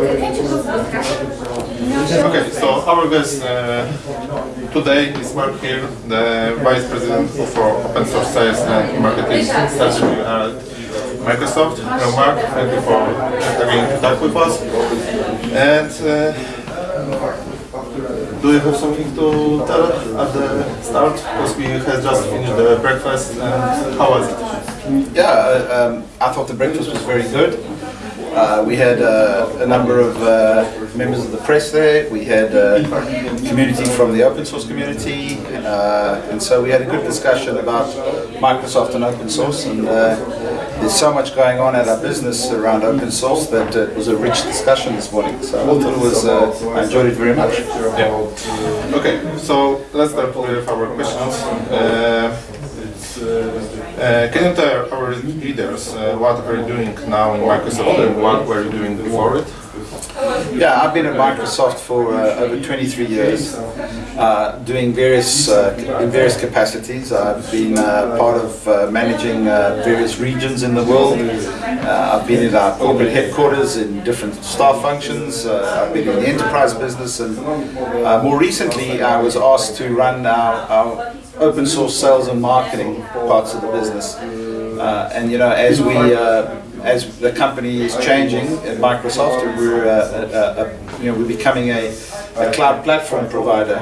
Okay, so our guest uh, today is Mark here, the Vice President for Open Source Sales and Marketing Strategy at Microsoft. Hello Mark, thank you for agreeing to talk with us. And uh, do you have something to tell at the start? Because we have just finished the breakfast and how was it? Yeah, uh, um, I thought the breakfast was very good. Uh, we had uh, a number of uh, members of the press there. We had uh, community from the open source community, uh, and so we had a good discussion about Microsoft and open source. And there's so much going on at our business around open source that it was a rich discussion this morning. So I thought it was. I enjoyed it very much. Yeah. Okay, so let's start with our questions. Uh, can you tell our readers uh, what are you doing now in Microsoft and what were you doing before it? Yeah, I've been at Microsoft for uh, over 23 years, uh, doing various uh, in various capacities. I've been uh, part of managing various regions in the world. I've been at our corporate headquarters in different staff functions. I've been in the enterprise business, and more recently, I was asked to run our, our open source sales and marketing parts of the business. Uh, and you know, as we uh, as the company is changing at Microsoft, we're uh, you know we're becoming a, a cloud platform provider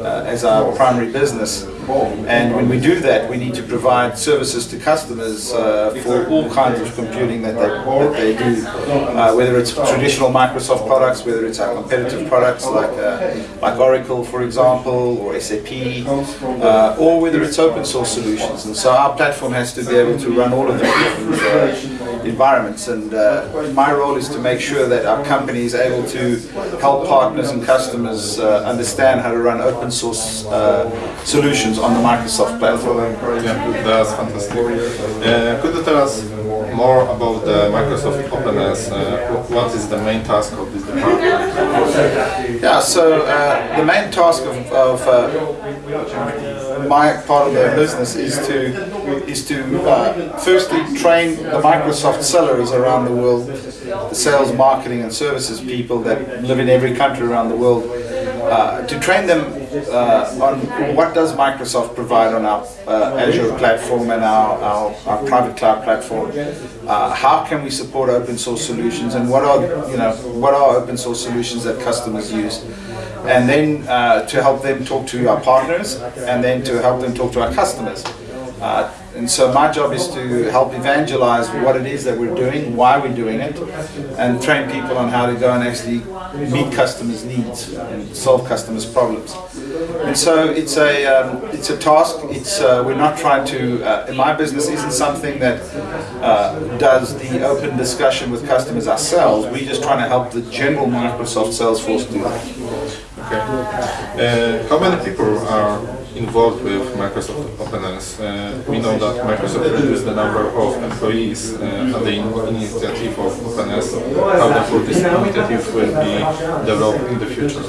uh, as our primary business. And when we do that, we need to provide services to customers uh, for all kinds of computing that they, that they do, uh, whether it's traditional Microsoft products, whether it's our competitive products like uh, like Oracle, for example, or SAP, uh, or whether it's open source solutions. And so our platform has to be able to run all of the environments. And uh, my role is to make sure that our company is able to help partners and customers uh, understand how to run open source uh, solutions on the Microsoft platform. Yeah, that's fantastic. Uh, could you tell us more about the Microsoft Openness? Uh, what is the main task of this department? Yeah, so uh, the main task of, of uh, my part of the business is to is to uh, firstly train the Microsoft sellers around the world, the sales, marketing, and services people that live in every country around the world, uh, to train them uh, on what does Microsoft provide on our uh, Azure platform and our, our, our private cloud platform. Uh, how can we support open source solutions and what are you know what are open source solutions that customers use, and then uh, to help them talk to our partners and then to help them talk to our customers. Uh, and so my job is to help evangelize what it is that we're doing, why we're doing it, and train people on how to go and actually meet customers' needs and solve customers' problems. And so it's a um, it's a task. It's uh, we're not trying to. Uh, my business isn't something that uh, does the open discussion with customers ourselves. We're just trying to help the general Microsoft sales force do that. Okay. Uh, how many people are involved with Microsoft Openness? Uh, we know that Microsoft reduced the number of employees uh, at the initiative of Openness. How therefore this initiative will be developed in the future?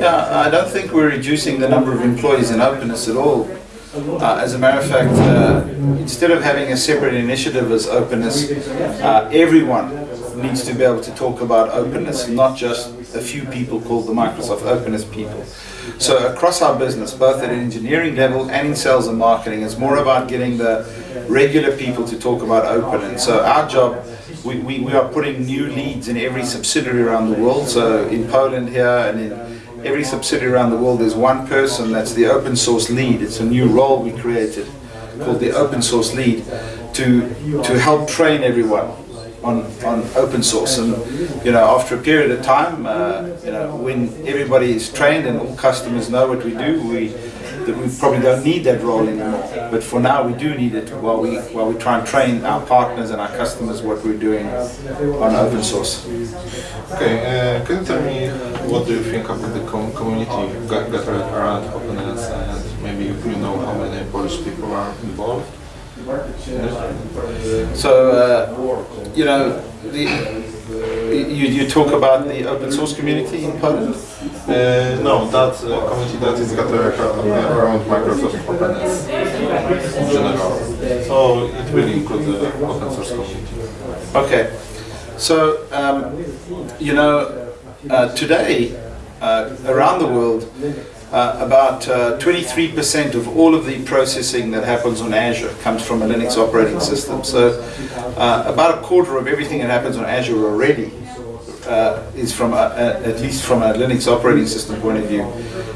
Yeah, I don't think we're reducing the number of employees in openness at all. Uh, as a matter of fact, uh, instead of having a separate initiative as openness, uh, everyone needs to be able to talk about openness, not just a few people called the Microsoft Openness people. So across our business, both at an engineering level and in sales and marketing, it's more about getting the regular people to talk about open. And so our job, we, we, we are putting new leads in every subsidiary around the world. So in Poland here and in every subsidiary around the world, there's one person that's the open source lead. It's a new role we created called the open source lead to, to help train everyone on, on open source. And you know, after a period of time, uh, you know, when everybody is trained and all customers know what we do, we we probably don't need that role anymore. But for now, we do need it while we while we try and train our partners and our customers what we're doing on open source. Okay, uh, can you tell me what do you think about the com- community ga- gathered around Openness and maybe you know how many Polish people are involved? So, uh, you know, the, you, you talk about the open source community in Poland? Uh, no, that uh, community that is gathered uh, around Microsoft Openness in general. So it will include the open source community. Okay. So, um, you know, uh, today uh, around the world, uh, about 23% of all of the processing that happens on Azure comes from a Linux operating system. So, uh, about a quarter of everything that happens on Azure already uh, is from a, a, at least from a Linux operating system point of view,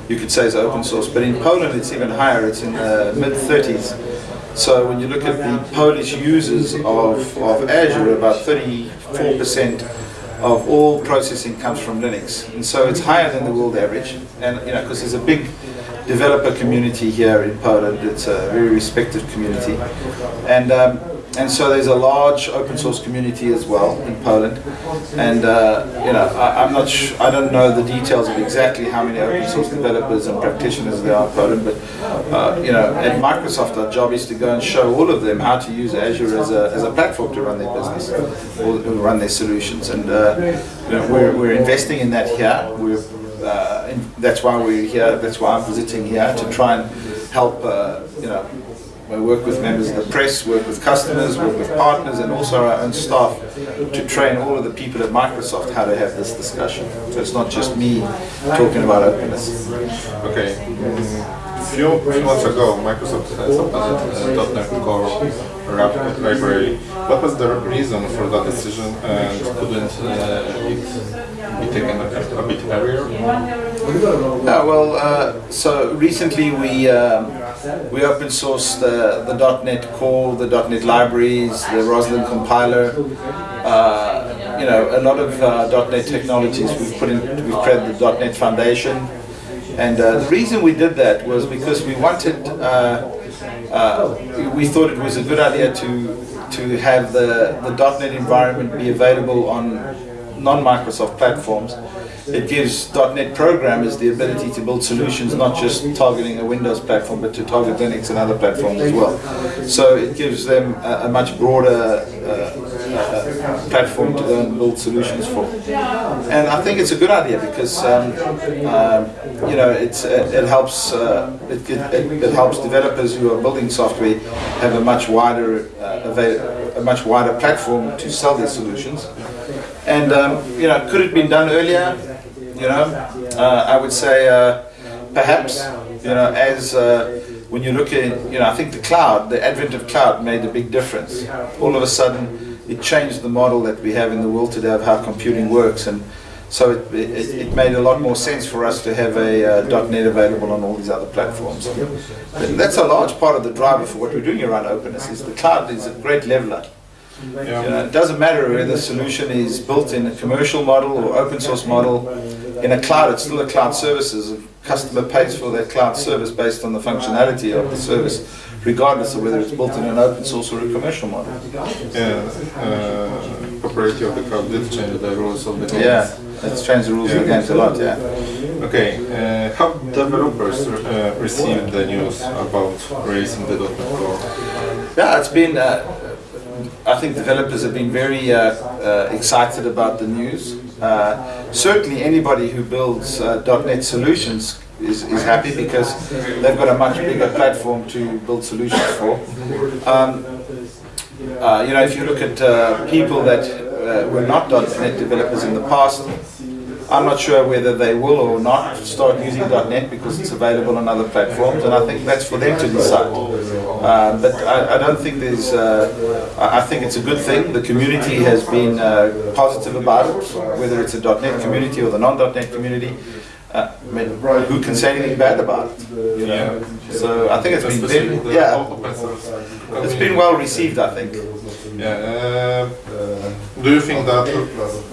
you could say is open source. But in Poland, it's even higher. It's in the mid 30s. So when you look at the Polish users of, of Azure, about 34% of all processing comes from Linux. And so it's higher than the world average. And, you know, because there's a big developer community here in Poland. It's a very respected community. And um, and so there's a large open source community as well in Poland. And uh, you know, I, am not I don't know the details of exactly how many open source developers and practitioners there are in Poland, but uh, you know, at Microsoft our job is to go and show all of them how to use Azure as a, as a platform to run their business or run their solutions. And uh, you know, we're, we're investing in that here. We're, uh, that's why we're here, that's why I'm visiting here, to try and help, uh, you know, we work with members of the press, work with customers, work with partners, and also our own staff to train all of the people at Microsoft how to have this discussion. So it's not just me talking about openness. Okay. A few, few months ago, Microsoft has opened a .NET Core library. What was the reason for that decision, and couldn't uh, it be taken a, a bit earlier? Yeah, well, uh, so recently we um, we open sourced the, .NET Core, the .NET libraries, the Roslyn compiler. Uh, you know, a lot of uh, .NET technologies we've put in. We've created the .NET Foundation, and uh, the reason we did that was because we wanted. Uh, uh, we thought it was a good idea to to have the the .NET environment be available on non-Microsoft platforms it gives .NET programmers the ability to build solutions not just targeting a Windows platform but to target Linux and other platforms as well. So it gives them a, a much broader uh, uh, platform to build solutions for. And I think it's a good idea because um, um, you know it's, it, it helps uh, it, it, it, helps developers who are building software have a much wider uh, a much wider platform to sell their solutions. And um, you know, could it have been done earlier? You know, uh, I would say uh, perhaps you know as uh, when you look at you know I think the cloud, the advent of cloud made a big difference. All of a sudden, it changed the model that we have in the world today of how computing works and. So it, it, it, made a lot more sense for us to have a uh, .NET available on all these other platforms. And that's a large part of the driver for what we're doing around openness. Is the cloud is a great leveler. Yeah. You know, it doesn't matter whether the solution is built in a commercial model or open source model in a cloud, it's still a cloud services. A customer pays for that cloud service based on the functionality of the service, regardless of whether it's built in an open source or a commercial model. Yeah, uh, of the cloud did change the rules of the game. Yeah, it's changed the rules yeah. of the games a lot, yeah. Okay, uh, how developers uh, received the news about raising the .NET Core? Yeah, it's been, uh, I think developers have been very uh, uh, excited about the news. Uh, certainly anybody who builds uh, .NET solutions is, is happy because they've got a much bigger platform to build solutions for. Um, uh, you know, if you look at uh, people that uh, were not .NET developers in the past, I'm not sure whether they will or not start using .NET because it's available on other platforms, and I think that's for them to decide. Uh, but I, I, don't think there's. Uh, I think it's a good thing. The community has been uh, positive about it, whether it's a .NET community or the non-.NET community. Uh, I mean, who can say anything bad about it? You know? Yeah. So I think it's been very, yeah, it's been well received. I think. Yeah. Uh, do you think that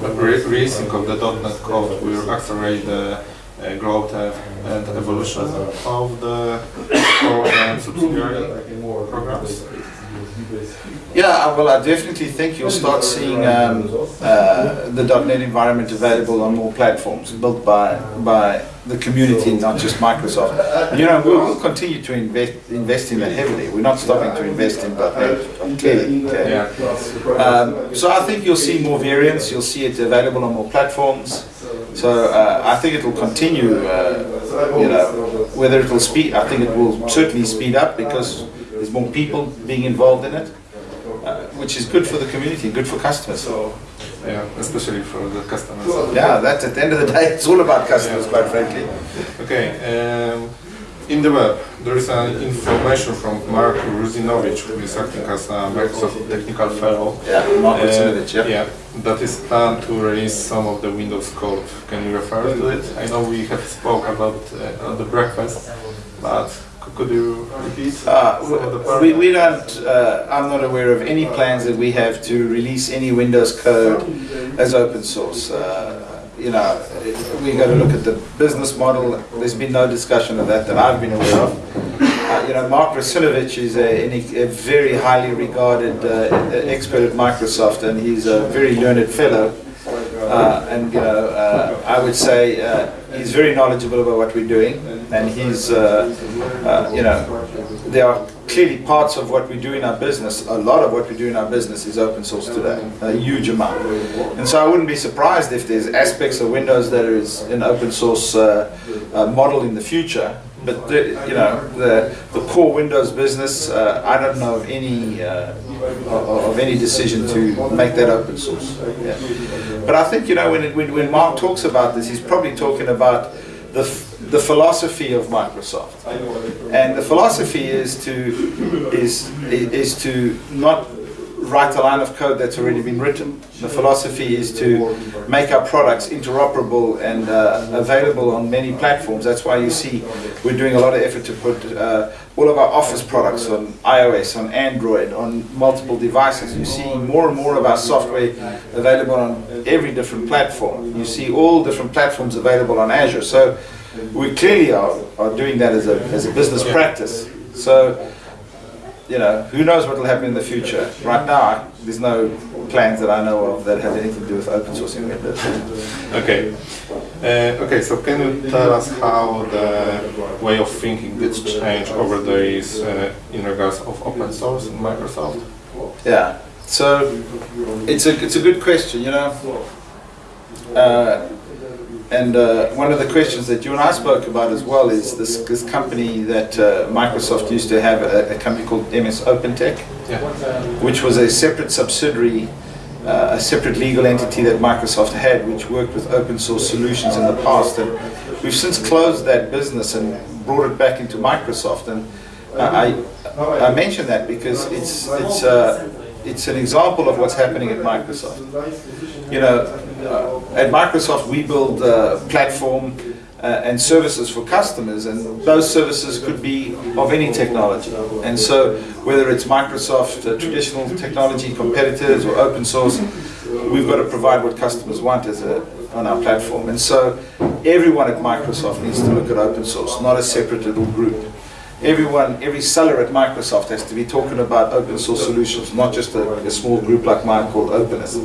the releasing of the .NET code will accelerate the uh, growth and evolution of the core and subsidiary programs? Yeah, well, I definitely think you'll start seeing um, uh, the .NET environment available on more platforms, built by by the community, not just Microsoft. You know, we'll, continue to invest invest in that heavily. We're not stopping to invest in .NET, clearly. Okay? Um, so I think you'll see more variants. You'll see it available on more platforms. So uh, I think it will continue. Uh, you know, whether it will speed, I think it will certainly speed up because there's more people being involved in it, uh, which is good for the community, good for customers. So Yeah, especially for the customers. Yeah, that's at the end of the day, it's all about customers, quite frankly. Okay. Um, in the web, there is an information from Mark Russinovich, who is acting as a Microsoft Technical Fellow. Yeah, Mark Uh, Russinovich, yeah. yeah, that is planned to release some of the Windows code. Can you refer to it? I know we have spoke about uh, the breakfast, but could you repeat Uh, some of the part? we, we don't, uh, I'm not aware of any plans that we have to release any Windows code as open source. Uh, you know, we got to look at the business model. There's been no discussion of that that I've been aware of. Uh, you know, Mark Russinovich is a, a very highly regarded uh, expert at Microsoft, and he's a very learned fellow. Uh, and you know, uh, I would say uh, he's very knowledgeable about what we're doing, and he's, uh, uh, you know, there are clearly parts of what we do in our business. A lot of what we do in our business is open source today, a huge amount. And so I wouldn't be surprised if there's aspects of Windows that is an open source uh, model in the future. But the, you know, the, the core Windows business, I don't know of any of, of any decision to make that open source. Yeah. But I think you know when, it, when when Mark talks about this, he's probably talking about the the philosophy of Microsoft, and the philosophy is to is is to not write a line of code that's already been written. The philosophy is to make our products interoperable and uh, available on many platforms. That's why you see we're doing a lot of effort to put uh, all of our Office products on iOS, on Android, on multiple devices. You see more and more of our software available on every different platform. You see all different platforms available on Azure. So we clearly are, are doing that as a, as a business practice. So you know, who knows what will happen in the future. Right now, there's no plans that I know of that have anything to do with open sourcing Windows. Okay. Uh, okay, so can you tell us how the way of thinking did change over the years uh, in regards of open source in Microsoft? Yeah. So it's a it's a good question, you know. Uh, and uh, one of the questions that you and I spoke about as well is this this company that uh, Microsoft used to have a, a company called MS OpenTech. Yeah. which was a separate subsidiary, uh, a separate legal entity that Microsoft had, which worked with open source solutions in the past. And we've since closed that business and brought it back into Microsoft. And uh, I, I mention that because it's, it's, uh, it's an example of what's happening at Microsoft. You know, at Microsoft we build a platform uh, and services for customers, and those services could be of any technology. And so, whether it's Microsoft uh, traditional technology competitors or open source, we've got to provide what customers want as a, on our platform. And so, everyone at Microsoft needs to look at open source, not a separate little group. Everyone, every seller at Microsoft has to be talking about open source solutions, not just a, a small group like mine called Openness.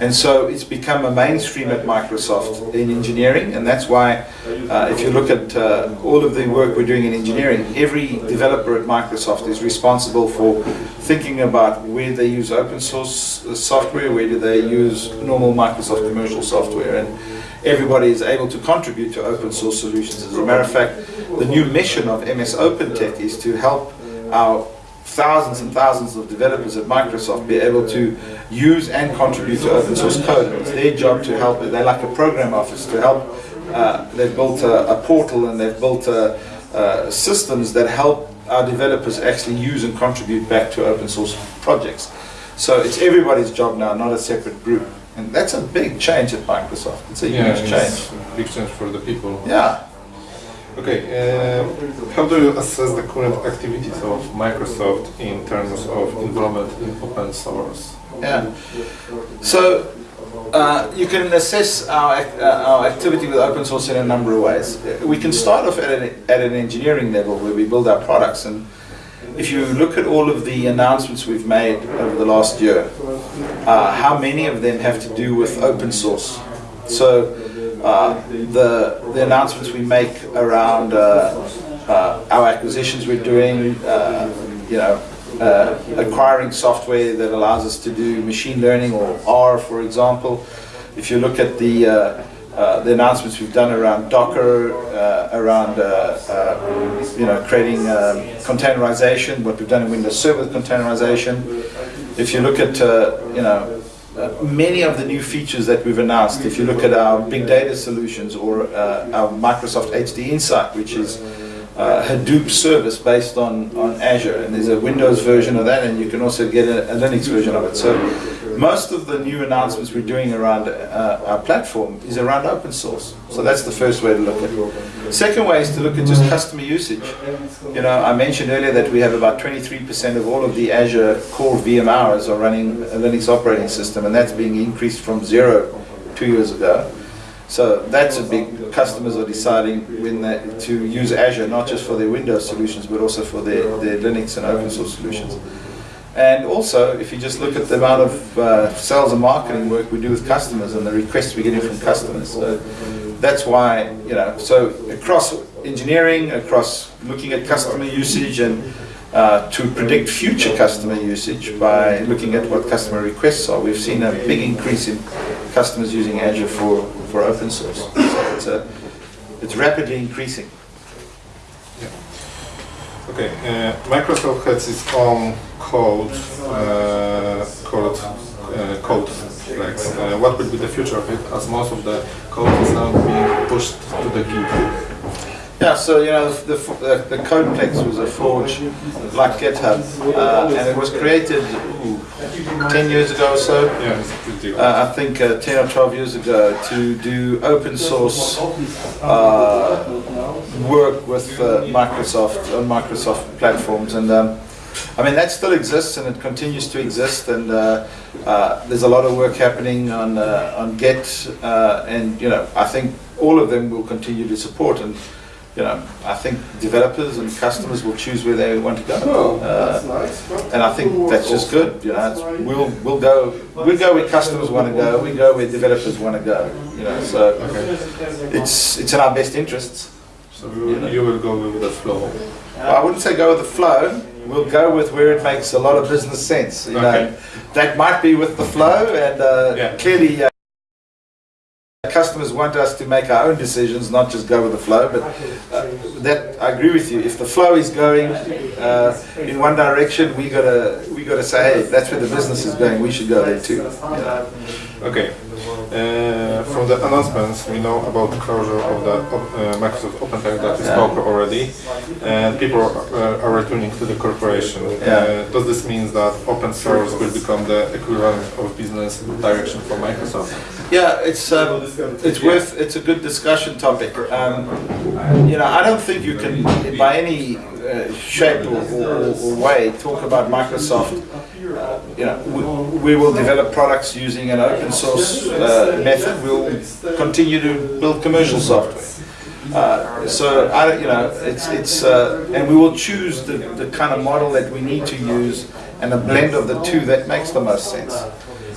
And so it's become a mainstream at Microsoft in engineering, and that's why uh, if you look at uh, all of the work we're doing in engineering, every developer at Microsoft is responsible for thinking about where they use open source uh, software, where do they use normal Microsoft commercial software, and everybody is able to contribute to open source solutions. As a matter of fact, the new mission of MS OpenTech is to help our thousands and thousands of developers at Microsoft be able to use and contribute to open source code. It's their job to help, they're like a program office to help. Uh, they've built a, a portal and they've built uh uh, systems that help our developers actually use and contribute back to open source projects. So it's everybody's job now, not a separate group. And that's a big change at Microsoft. It's a Yeah, huge it's change. a big change for the people. Yeah. Okay, uh, how do you assess the current activities of Microsoft in terms of involvement in open source? Yeah. So uh, you can assess our, uh, our activity with open source in a number of ways. We can start off at an, at an engineering level where we build our products. And if you look at all of the announcements we've made over the last year, uh, how many of them have to do with open source? So uh, the, the announcements we make around uh, uh, our acquisitions we're doing, uh, you know, acquiring software that allows us to do machine learning or R, for example. If you look at the uh, the announcements we've done around Docker, uh, around uh, uh, you know creating um, containerization, what we've done in Windows Server with containerization. If you look at uh, you know many of the new features that we've announced, if you look at our big data solutions or uh, our Microsoft HDInsight, which is uh, Hadoop service based on, on Azure, and there's a Windows version of that, and you can also get a, a Linux version of it. So most of the new announcements we're doing around uh, our platform is around open source. So that's the first way to look at it. Second way is to look at just customer usage. You know, I mentioned earlier that we have about 23% of all of the Azure core VM hours are running a Linux operating system, and that's being increased from zero two years ago. So that's a big, customers are deciding when they, to use Azure, not just for their Windows solutions, but also for their, their Linux and open source solutions. And also, if you just look at the amount of uh, sales and marketing work we do with customers and the requests we're getting from customers, so that's why, you know, so across engineering, across looking at customer usage and uh, to predict future customer usage by looking at what customer requests are, we've seen a big increase in customers using Azure for, for open source. So it's, a, it's rapidly increasing. Okay, uh, Microsoft has its own code uh, uh, CodePlex. Uh, what will be the future of it as most of the code is now being pushed to the Git? Yeah, so you know the, the, the CodePlex was a forge like GitHub, uh, and it was created ooh, 10 years ago or so. Yeah, Uh, I think uh, 10 or 12 years ago to do open source uh, work with uh, Microsoft on Microsoft platforms, and um, I mean that still exists and it continues to exist, and uh, uh, there's a lot of work happening on uh, on Git, uh, and you know I think all of them will continue to support and. You know, I think developers and customers will choose where they want to go, uh, and I think that's just good. You know, it's, we'll we'll go we'll go where customers want to go. We go where developers want to go. You know, so it's it's in our best interests. So you will, you will go with the flow. Well, I wouldn't say go with the flow. We'll go with where it makes a lot of business sense. You know, that might be with the flow, and uh, Yeah. clearly. Uh, Customers want us to make our own decisions, not just go with the flow. But uh, that I agree with you. If the flow is going uh, in one direction, we gotta we gotta say, hey, that's where the business is going. We should go there too. Know? Okay. Uh, from the announcements, we know about the closure of the uh, Microsoft OpenTech that is Yeah. spoken already, and people are, are returning to the corporation. Yeah. Uh, does this mean that open source will become the equivalent of business direction for Microsoft? Yeah, it's um, it's worth it's a good discussion topic. Um, you know, I don't think you can, by any uh, shape or, or, or way, talk about Microsoft. Uh, you know, we, we will develop products using an open source uh, method. We'll continue to build commercial software. Uh, so I, you know, it's it's uh, and we will choose the, the kind of model that we need to use and a blend of the two that makes the most sense.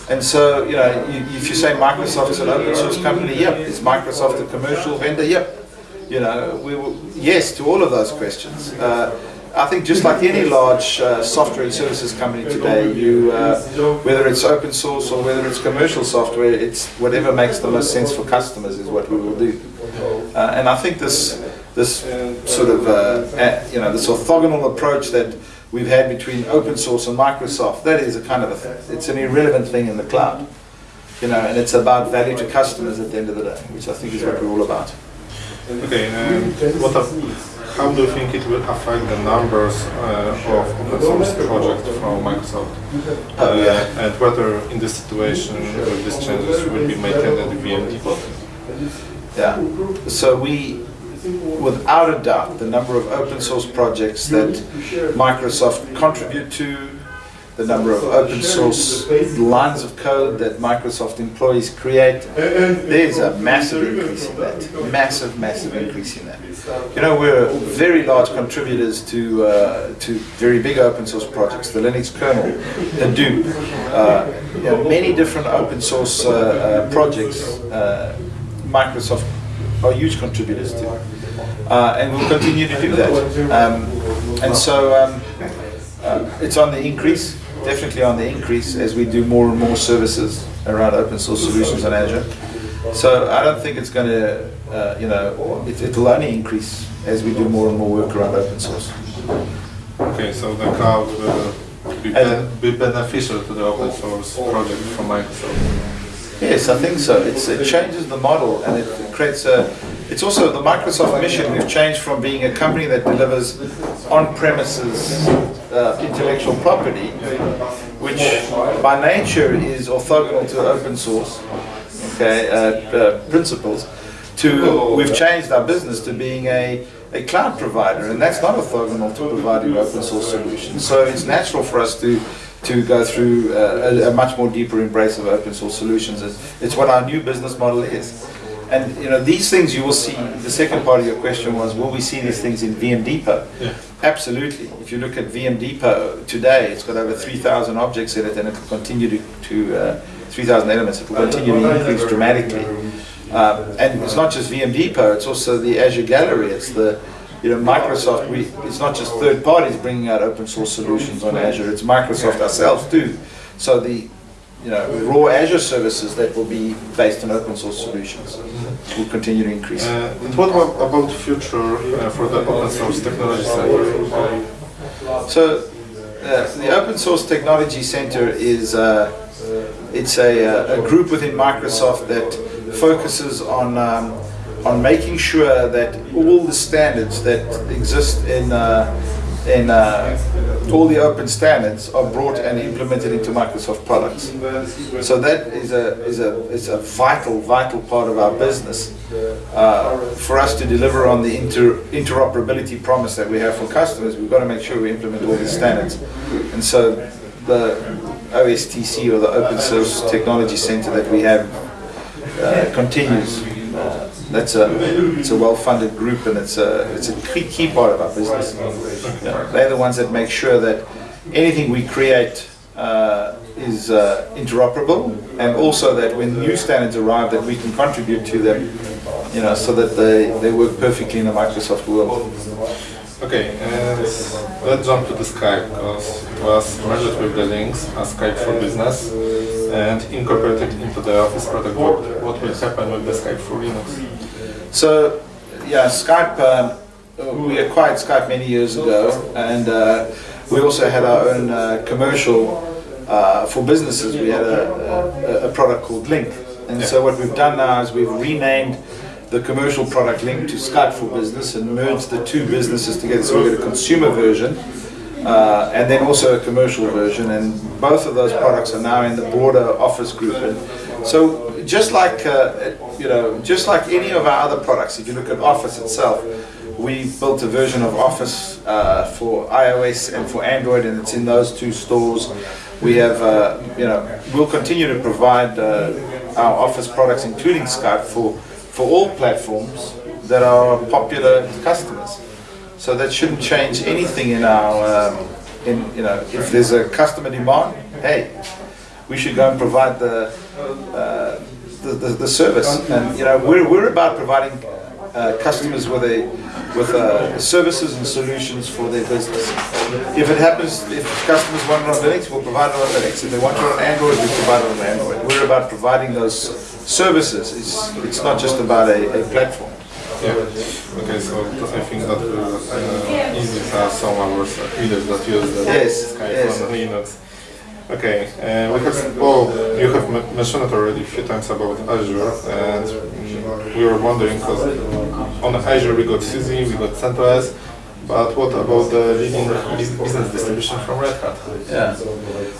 And so, you know, you, if you say Microsoft is an open source company, yep. Is Microsoft a commercial vendor? Yep. You know, we will, yes to all of those questions. Uh, I think just like any large uh, software and services company today, you, uh, whether it's open source or whether it's commercial software, it's whatever makes the most sense for customers is what we will do. Uh, and I think this this sort of uh, you know this orthogonal approach that we've had between open source and Microsoft that is a kind of a, it's an irrelevant thing in the cloud, you know, and it's about value to customers at the end of the day, which I think is what we're all about. Okay, um, what how do you think it will affect the numbers uh, of open source projects from Microsoft? Oh, Uh, yeah. and whether in this situation these changes will be maintained at the VMD Yeah. So we, without a doubt, the number of open source projects that Microsoft contribute to, the number of open source lines of code that Microsoft employees create, there's a massive increase in that. Massive, massive increase in that. You know, we're very large contributors to uh, to very big open source projects, the Linux kernel, Hadoop, uh, you know, many different open source uh, uh, projects. Uh, Microsoft are huge contributors to, uh, and we'll continue to do that. Um, and so um, uh, it's on the increase, definitely on the increase as we do more and more services around open source solutions on Azure. So I don't think it's going to, uh, you know, it, it'll only increase as we do more and more work around open source. Okay, so the cloud will be, be beneficial to the open source project from Microsoft. Yes, I think so. It's, it changes the model and it creates a. It's also the Microsoft mission. We've changed from being a company that delivers on-premises uh, intellectual property, which by nature is orthogonal to open source, okay, uh, uh, principles, to we've changed our business to being a a cloud provider, and that's not orthogonal to providing open source solutions. So it's natural for us to to go through uh, a, a much more deeper embrace of open source solutions. It's, it's what our new business model is. And you know these things you will see. The second part of your question was, will we see these things in VM Depot? Yeah. Absolutely. If you look at VM Depot today, it's got over 3,000 objects in it, and it will continue to, to uh, 3,000 elements. It will continue to increase dramatically. Um, and it's not just VM Depot; it's also the Azure Gallery. It's the you know Microsoft. We it's not just third parties bringing out open source solutions on Azure. It's Microsoft ourselves too. So the you know raw Azure services that will be based on open source solutions will continue to increase. Uh, and what about, about future uh, for the open source technology center? So uh, the Open Source Technology Center is uh, it's a, uh, a group within Microsoft that focuses on um, on making sure that all the standards that exist in uh, in uh, all the open standards are brought and implemented into Microsoft products. So that is a is a is a vital vital part of our business uh, for us to deliver on the inter, interoperability promise that we have for customers. We've got to make sure we implement all these standards, and so the OSTC or the Open Source Technology Center that we have uh, continues. That's a it's a well-funded group and it's a it's a key, key part of our business. Yeah, they're the ones that make sure that anything we create uh, is uh, interoperable and also that when new standards arrive that we can contribute to them, you know, so that they, they work perfectly in a Microsoft world. Okay, and let's jump to the Skype because it was merged with the links as Skype for Business and incorporated into the Office product board. What will happen with the Skype for Linux? So, yeah, Skype, um, we acquired Skype many years ago, and uh, we also had our own uh, commercial uh, for businesses. We had a, a, a product called Lync. And so, what we've done now is we've renamed the commercial product Lync to Skype for Business and merged the two businesses together. So, we've got a consumer version. Uh, and then also a commercial version, and both of those products are now in the broader Office group. And so, just like uh, you know, just like any of our other products, if you look at Office itself, we built a version of Office uh, for iOS and for Android, and it's in those two stores. We have, uh, you know, we'll continue to provide uh, our Office products, including Skype, for for all platforms that are popular to customers. So that shouldn't change anything in our, um, in you know, if there's a customer demand, hey, we should go and provide the, uh, the, the, the service. And you know, we're, we're about providing uh, customers with a with uh, services and solutions for their business. If it happens, if customers want it on Linux, we'll provide it on Linux. If they want it on Android, we'll provide it on Android. We're about providing those services. It's, it's not just about a, a platform. Yeah. Okay, so I think that uh, easy for some of our readers that use the Yes, Skype yes. on Linux. Okay, uh, we have, well, you have mentioned it already a few times about Azure, and mm, we were wondering because on Azure we got SUSE, we got CentOS, but what about the leading business distribution from Red Hat? Yeah.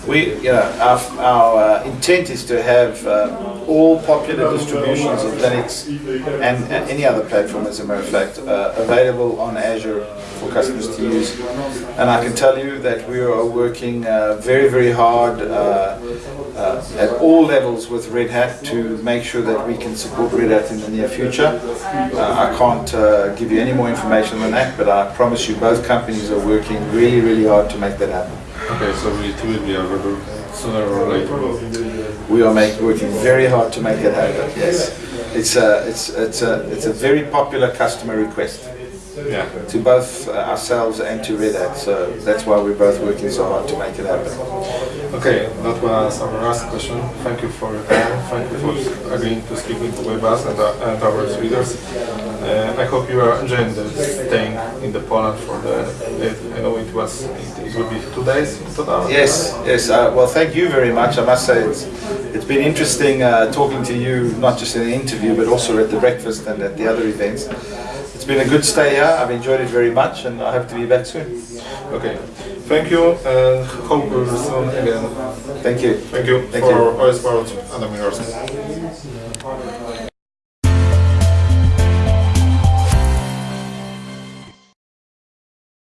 We, know, our, our uh, intent is to have uh, all popular distributions of Linux and, and any other platform, as a matter of fact, uh, available on Azure for customers to use. And I can tell you that we are working uh, very, very hard uh, at all levels with Red Hat to make sure that we can support Red Hat in the near future. Uh, I can't uh, give you any more information than that, but I promise you both companies are working really, really hard to make that happen. Okay, so it will be available sooner or later. We are make, working very hard to make it happen. Yes, it's a it's it's a it's a very popular customer request Yeah. to both uh, ourselves and to Red Hat. So that's why we're both working so hard to make it happen. Okay, that was our last question. Thank you for your time. Thank you for agreeing to speak with us and, uh, and our readers. Uh, I hope you are enjoying the staying in the Poland for the. It, I know it was. It, it will be two days in total. Yes, yes. Uh, well, thank you very much. I must say it's it's been interesting uh, talking to you, not just in the interview, but also at the breakfast and at the other events. It's been a good stay here. I've enjoyed it very much, and I hope to be back soon. Okay. Thank you and hope we'll see soon again. Thank you. Thank you Thank for you. Oil Sport Adam Milarski.